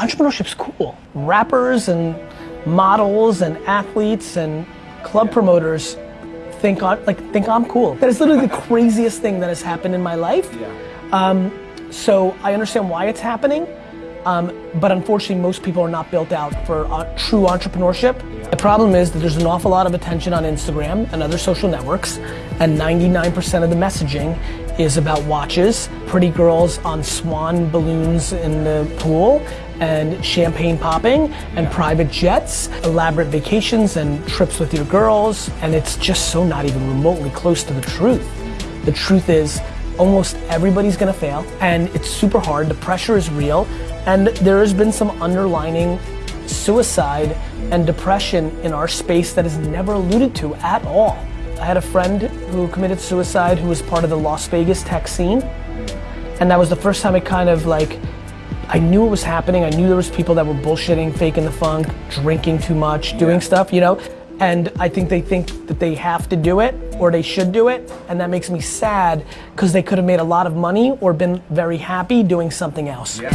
entrepreneurship's cool. Rappers and models and athletes and club yeah. promoters think like think I'm cool. That is literally the craziest thing that has happened in my life. Yeah. Um, so I understand why it's happening. Um, but unfortunately, most people are not built out for uh, true entrepreneurship. The problem is that there's an awful lot of attention on Instagram and other social networks, and 99% of the messaging is about watches, pretty girls on swan balloons in the pool, and champagne popping, and private jets, elaborate vacations, and trips with your girls, and it's just so not even remotely close to the truth. The truth is, almost everybody's gonna fail, and it's super hard, the pressure is real, and there has been some underlining suicide and depression in our space that is never alluded to at all. I had a friend who committed suicide who was part of the Las Vegas tech scene. And that was the first time it kind of like, I knew it was happening. I knew there was people that were bullshitting, faking the funk, drinking too much, doing yeah. stuff, you know? And I think they think that they have to do it or they should do it. And that makes me sad because they could have made a lot of money or been very happy doing something else. Yeah.